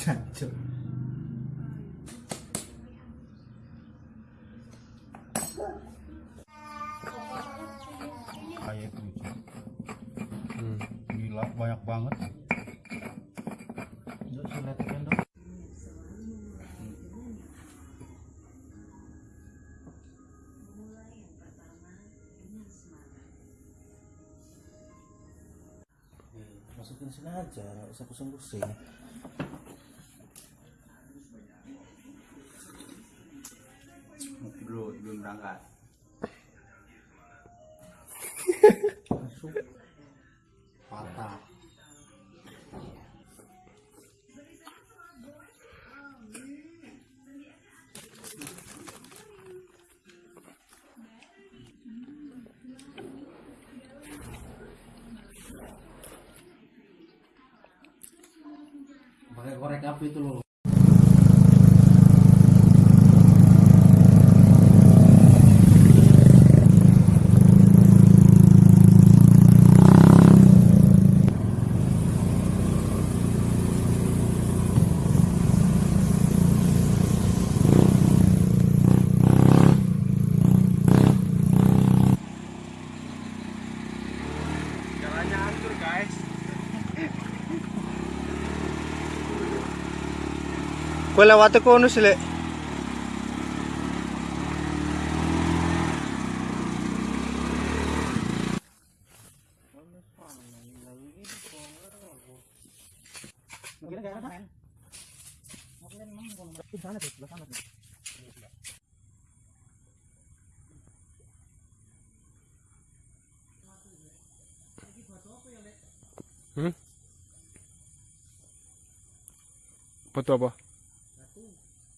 Jancuk. kayak itu Hmm. gila banyak banget Yuk, Masukin sini aja, nggak usah pusing-pusing. Berangkat. Patah. Pakai korek api itu loh. Lewat ke kono sih? Hmm? Foto apa?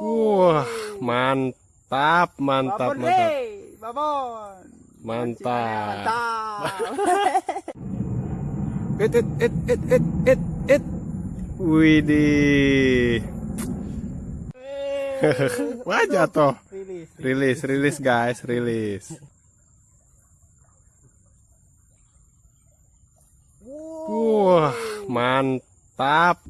Wah, mantap, mantap, mantap. Babon. Mantap. Mantap. It it it it it it it. Widih. Wah jatuh. Rilis. Rilis, rilis guys, rilis. Wah, mantap.